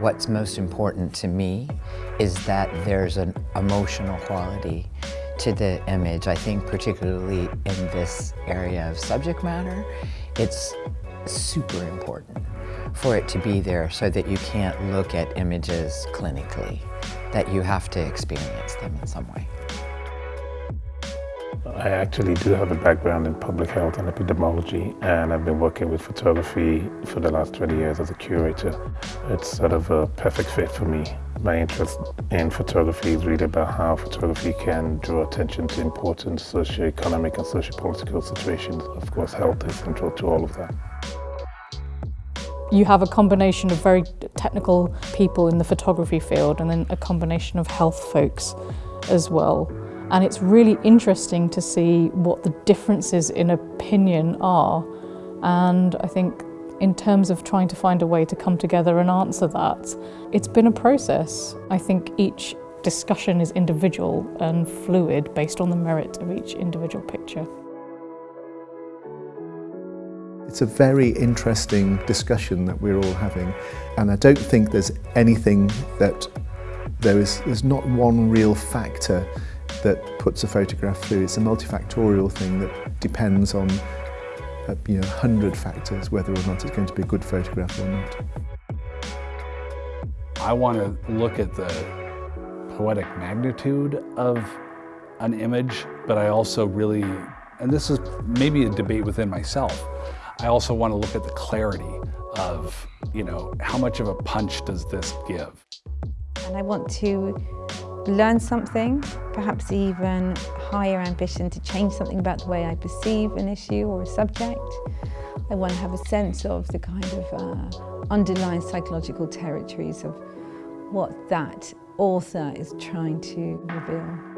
what's most important to me is that there's an emotional quality to the image. I think particularly in this area of subject matter, it's super important for it to be there so that you can't look at images clinically, that you have to experience them in some way. I actually do have a background in public health and epidemiology and I've been working with photography for the last 20 years as a curator. It's sort of a perfect fit for me. My interest in photography is really about how photography can draw attention to important socio-economic and socio-political situations. Of course, health is central to all of that. You have a combination of very technical people in the photography field and then a combination of health folks as well. And it's really interesting to see what the differences in opinion are. And I think in terms of trying to find a way to come together and answer that, it's been a process. I think each discussion is individual and fluid based on the merit of each individual picture. It's a very interesting discussion that we're all having and I don't think there's anything that there is there's not one real factor that puts a photograph through. It's a multifactorial thing that depends on uh, you know, 100 factors whether or not it's going to be a good photograph or not. I want to look at the poetic magnitude of an image, but I also really, and this is maybe a debate within myself, I also want to look at the clarity of, you know, how much of a punch does this give? And I want to learn something, perhaps even higher ambition to change something about the way I perceive an issue or a subject. I want to have a sense of the kind of uh, underlying psychological territories of what that author is trying to reveal.